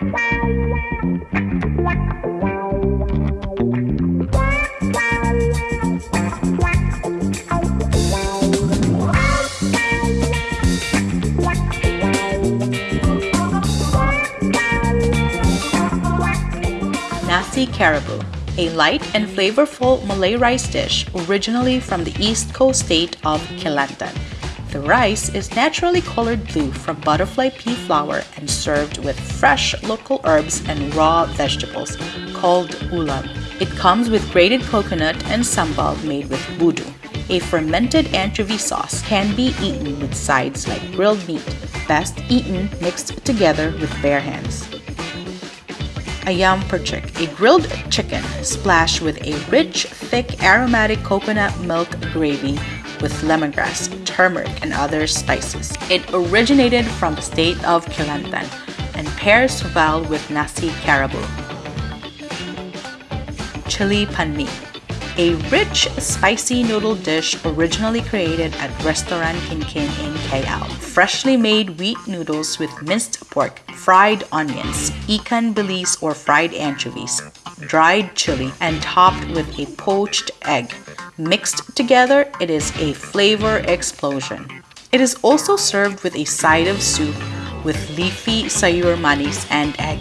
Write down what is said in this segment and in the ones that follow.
Nasi Kerabu, a light and flavorful Malay rice dish originally from the east coast state of Kelantan. The rice is naturally colored blue from butterfly pea flower and served with fresh local herbs and raw vegetables called ulam. It comes with grated coconut and sambal made with budu. A fermented anchovy sauce can be eaten with sides like grilled meat, best eaten mixed together with bare hands. Ayam percik, a grilled chicken splashed with a rich, thick, aromatic coconut milk gravy with lemongrass, turmeric, and other spices. It originated from the state of Kelantan and pairs well with nasi kerabu. Chili panmi, a rich, spicy noodle dish originally created at Restaurant Kinkin in KL. Freshly made wheat noodles with minced pork, fried onions, ikan bilis or fried anchovies, dried chili, and topped with a poached egg. Mixed together, it is a flavor explosion. It is also served with a side of soup with leafy sayur manis and egg.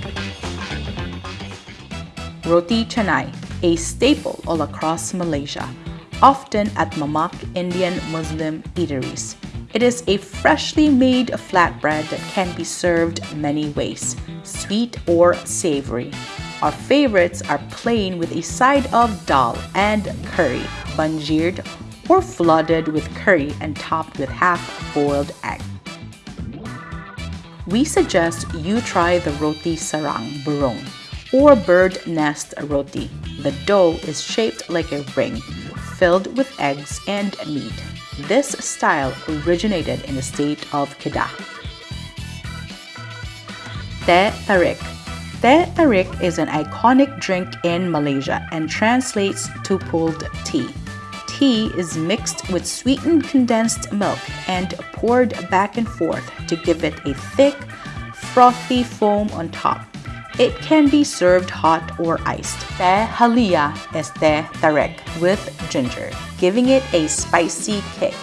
Roti canai, a staple all across Malaysia, often at Mamak Indian Muslim eateries. It is a freshly made flatbread that can be served many ways, sweet or savory. Our favorites are plain with a side of dal and curry, banjired or flooded with curry and topped with half-boiled egg. We suggest you try the roti sarang burung or bird nest roti. The dough is shaped like a ring, filled with eggs and meat. This style originated in the state of Kedah. Teh tarik. Teh tarik is an iconic drink in Malaysia and translates to pulled tea. Tea is mixed with sweetened condensed milk and poured back and forth to give it a thick, frothy foam on top. It can be served hot or iced. Teh halia is teh tarik with ginger, giving it a spicy kick.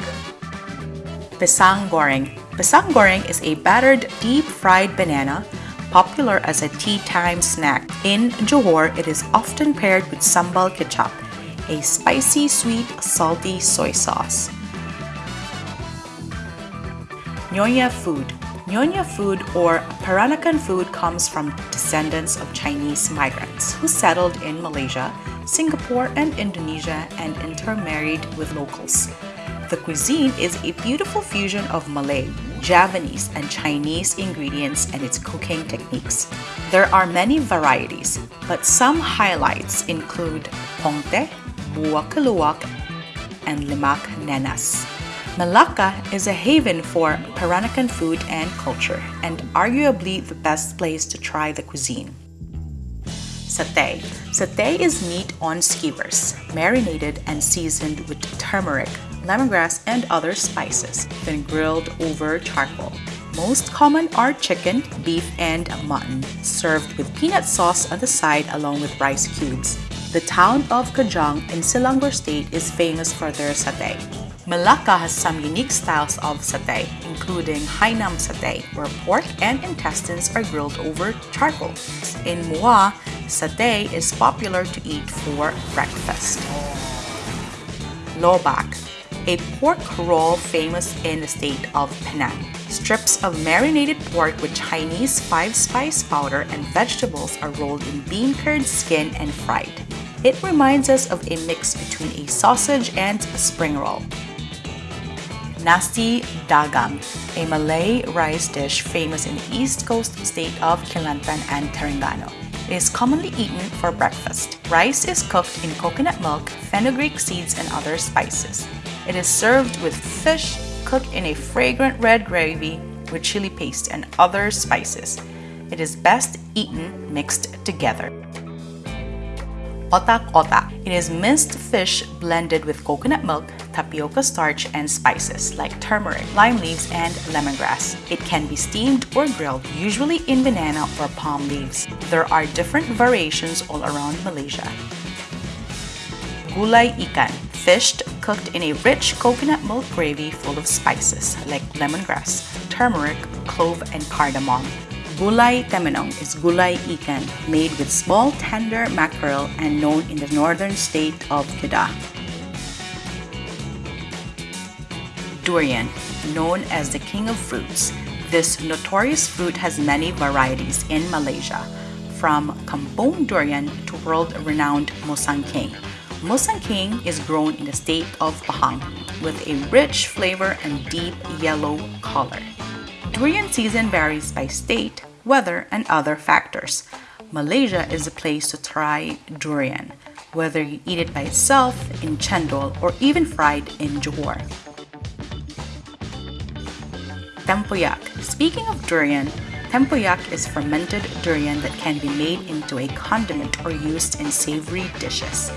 Pisang goreng. Pisang goreng is a battered deep-fried banana popular as a tea time snack. In Johor, it is often paired with sambal kecap, a spicy, sweet, salty soy sauce. Nyonya food. Nyonya food or Peranakan food comes from descendants of Chinese migrants who settled in Malaysia, Singapore, and Indonesia and intermarried with locals. The cuisine is a beautiful fusion of Malay, Javanese, and Chinese ingredients and its cooking techniques. There are many varieties, but some highlights include pongteh, buah keluak, and lemak nenas. Malacca is a haven for Peranakan food and culture, and arguably the best place to try the cuisine. Satay. Satay is meat on skewers, marinated and seasoned with turmeric, lemongrass, and other spices, then grilled over charcoal. Most common are chicken, beef, and mutton, served with peanut sauce on the side along with rice cubes. The town of Kajang in Selangor State is famous for their satay. Malacca has some unique styles of satay, including Hainan satay, where pork and intestines are grilled over charcoal. In Muar, satay is popular to eat for breakfast. Lobak, a pork roll famous in the state of Penang. Strips of marinated pork with Chinese five-spice powder and vegetables are rolled in bean curd skin and fried. It reminds us of a mix between a sausage and a spring roll. Nasi Dagang, a Malay rice dish famous in the east coast state of Kelantan and Terengganu. It is commonly eaten for breakfast. Rice is cooked in coconut milk, fenugreek seeds, and other spices. It is served with fish cooked in a fragrant red gravy with chili paste and other spices. It is best eaten mixed together. Otak-otak. It is minced fish blended with coconut milk, tapioca starch, and spices like turmeric, lime leaves, and lemongrass. It can be steamed or grilled, usually in banana or palm leaves. There are different variations all around Malaysia. Gulai ikan, fished cooked in a rich coconut milk gravy full of spices like lemongrass, turmeric, clove, and cardamom. Gulai temenung is gulai ikan made with small tender mackerel and known in the northern state of Kedah. Durian, known as the king of fruits, this notorious fruit has many varieties in Malaysia, from kampong durian to world-renowned musangking. Musangking is grown in the state of Pahang with a rich flavor and deep yellow color. Durian season varies by state, weather, and other factors. Malaysia is a place to try durian, whether you eat it by itself, in chendol, or even fried in Johor. Tempoyak. Speaking of durian, tempoyak is fermented durian that can be made into a condiment or used in savory dishes.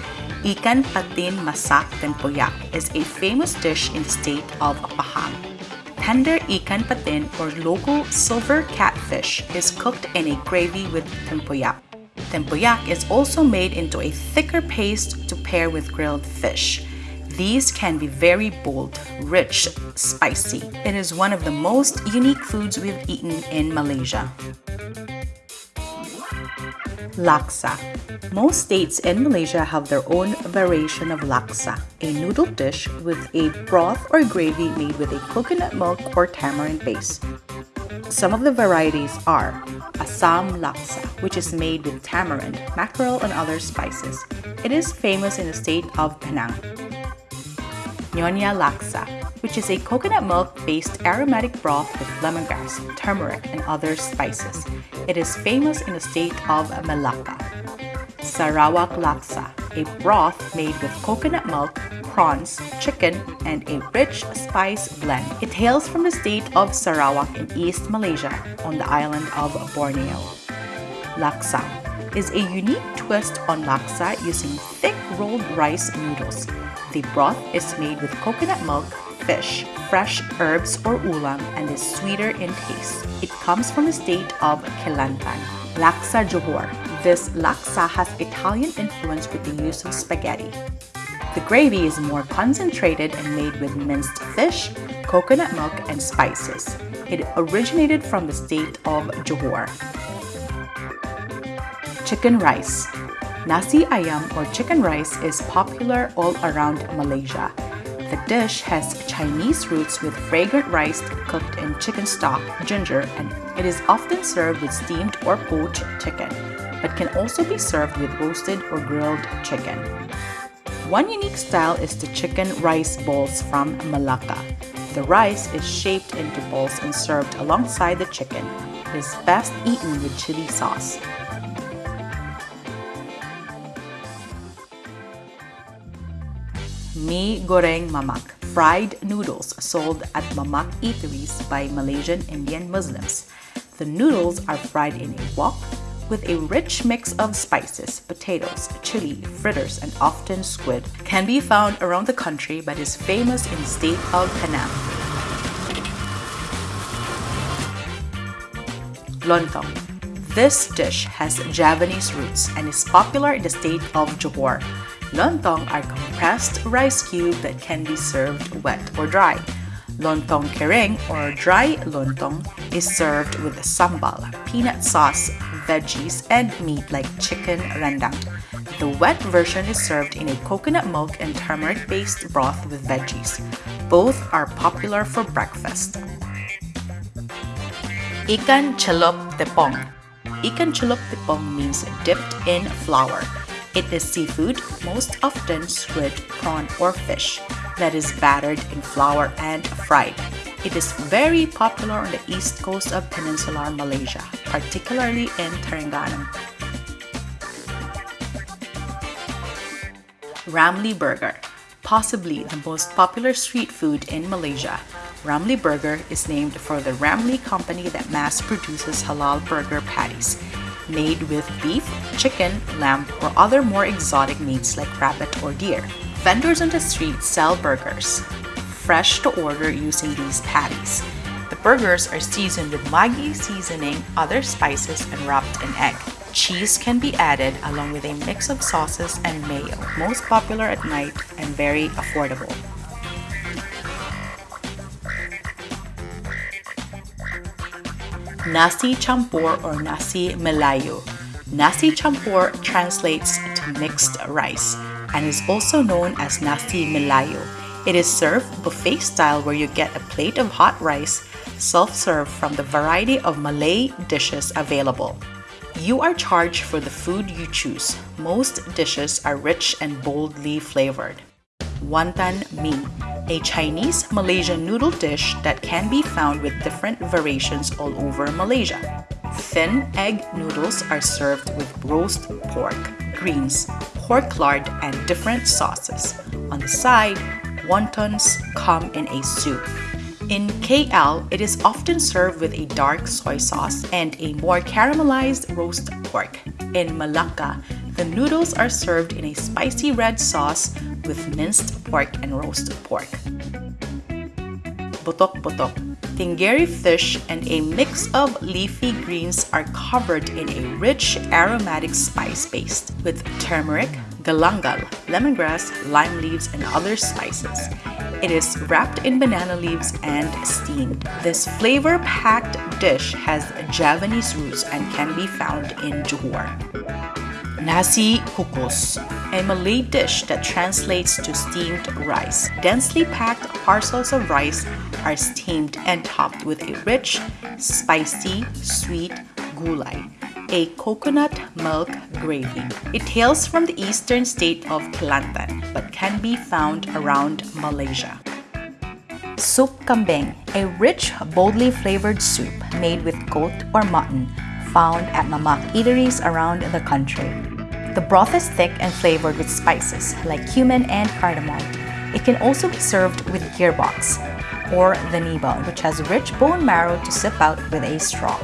Ikan patin masak tempoyak is a famous dish in the state of Pahang tender ikan patin or local silver catfish is cooked in a gravy with tempoyak. Tempoyak is also made into a thicker paste to pair with grilled fish. These can be very bold, rich, spicy. It is one of the most unique foods we've eaten in Malaysia. Laksa. Most states in Malaysia have their own variation of laksa, a noodle dish with a broth or gravy made with a coconut milk or tamarind base. Some of the varieties are Assam laksa, which is made with tamarind, mackerel, and other spices. It is famous in the state of Penang. Nyonya laksa, which is a coconut milk-based aromatic broth with lemongrass, turmeric, and other spices. It is famous in the state of Malacca. Sarawak laksa, a broth made with coconut milk, prawns, chicken, and a rich spice blend. It hails from the state of Sarawak in East Malaysia on the island of Borneo. Laksam is a unique twist on laksa using thick rolled rice noodles. The broth is made with coconut milk, fish, fresh herbs or ulam and is sweeter in taste. It comes from the state of Kelantan. Laksa Johor. This laksa has Italian influence with the use of spaghetti. The gravy is more concentrated and made with minced fish, coconut milk, and spices. It originated from the state of Johor. Chicken rice. Nasi ayam or chicken rice is popular all around Malaysia. The dish has Chinese roots with fragrant rice cooked in chicken stock, ginger, and it is often served with steamed or poached chicken, but can also be served with roasted or grilled chicken. One unique style is the chicken rice balls from Malacca. The rice is shaped into balls and served alongside the chicken. It is best eaten with chili sauce. Mi goreng mamak, fried noodles sold at mamak eateries by Malaysian Indian Muslims. The noodles are fried in a wok with a rich mix of spices, potatoes, chili, fritters, and often squid. Can be found around the country but is famous in the state of Penang. Lontong. This dish has Javanese roots and is popular in the state of Johor. Lontong are compressed rice cubes that can be served wet or dry. Lontong kering or dry lontong is served with sambal, peanut sauce, veggies, and meat like chicken rendang. The wet version is served in a coconut milk and turmeric-based broth with veggies. Both are popular for breakfast. Ikan celup tepung. Ikan celup tepung means dipped in flour. It is seafood, most often squid, prawn, or fish, that is battered in flour and fried. It is very popular on the east coast of peninsular Malaysia, particularly in Terengganu. Ramly Burger, possibly the most popular street food in Malaysia. Ramly Burger is named for the Ramly company that mass produces halal burger patties. Made with beef, chicken, lamb, or other more exotic meats like rabbit or deer. Vendors on the street sell burgers, fresh to order using these patties. The burgers are seasoned with Maggi seasoning, other spices, and wrapped in egg. Cheese can be added along with a mix of sauces and mayo, most popular at night and very affordable. Nasi Campur or Nasi Melayu. Nasi Campur translates to mixed rice and is also known as Nasi Melayu. It is served buffet style where you get a plate of hot rice self-serve from the variety of Malay dishes available. You are charged for the food you choose. Most dishes are rich and boldly flavored. Wonton Mee, a Chinese Malaysian noodle dish that can be found with different variations all over Malaysia. Thin egg noodles are served with roast pork, greens, pork lard, and different sauces. On the side, wontons come in a soup. In KL, it is often served with a dark soy sauce and a more caramelized roast pork. In Malacca, the noodles are served in a spicy red sauce with minced pork and roast pork. Botok-botok. Tenggiri fish and a mix of leafy greens are covered in a rich aromatic spice paste with turmeric, galangal, lemongrass, lime leaves, and other spices. It is wrapped in banana leaves and steamed. This flavor-packed dish has Javanese roots and can be found in Johor. Nasi Kukus, a Malay dish that translates to steamed rice. Densely packed parcels of rice are steamed and topped with a rich, spicy, sweet gulai a coconut milk gravy. It hails from the eastern state of Kelantan but can be found around Malaysia. Soup kambing, a rich, boldly flavored soup made with goat or mutton found at mamak eateries around the country. The broth is thick and flavored with spices like cumin and cardamom. It can also be served with gearbox or the niba, which has rich bone marrow to sip out with a straw.